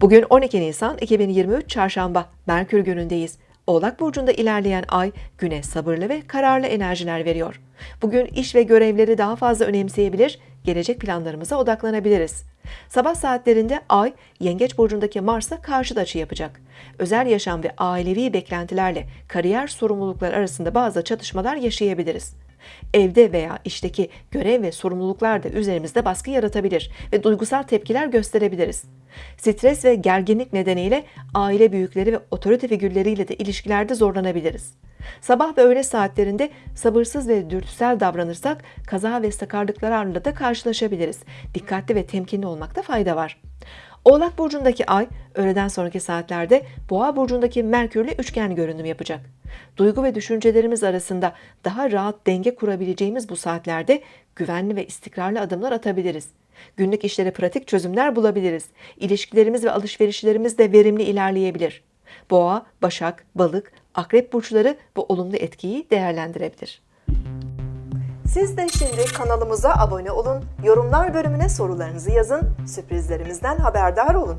Bugün 12 Nisan 2023 Çarşamba Merkür günündeyiz. Oğlak burcunda ilerleyen ay güne sabırlı ve kararlı enerjiler veriyor. Bugün iş ve görevleri daha fazla önemseyebilir, gelecek planlarımıza odaklanabiliriz. Sabah saatlerinde ay Yengeç burcundaki Mars'a karşıt açı yapacak. Özel yaşam ve ailevi beklentilerle kariyer sorumluluklar arasında bazı çatışmalar yaşayabiliriz. Evde veya işteki görev ve sorumluluklar da üzerimizde baskı yaratabilir ve duygusal tepkiler gösterebiliriz. Stres ve gerginlik nedeniyle aile büyükleri ve otorite figürleriyle de ilişkilerde zorlanabiliriz. Sabah ve öğle saatlerinde sabırsız ve dürtüsel davranırsak kaza ve sakarlıklarla da karşılaşabiliriz. Dikkatli ve temkinli olmakta fayda var. Oğlak burcundaki ay öğleden sonraki saatlerde Boğa burcundaki Merkürle üçgen görünüm yapacak. Duygu ve düşüncelerimiz arasında daha rahat denge kurabileceğimiz bu saatlerde güvenli ve istikrarlı adımlar atabiliriz. Günlük işlere pratik çözümler bulabiliriz. İlişkilerimiz ve alışverişlerimiz de verimli ilerleyebilir. Boğa, Başak, Balık, Akrep burçları bu olumlu etkiyi değerlendirebilir. Siz de şimdi kanalımıza abone olun, yorumlar bölümüne sorularınızı yazın, sürprizlerimizden haberdar olun.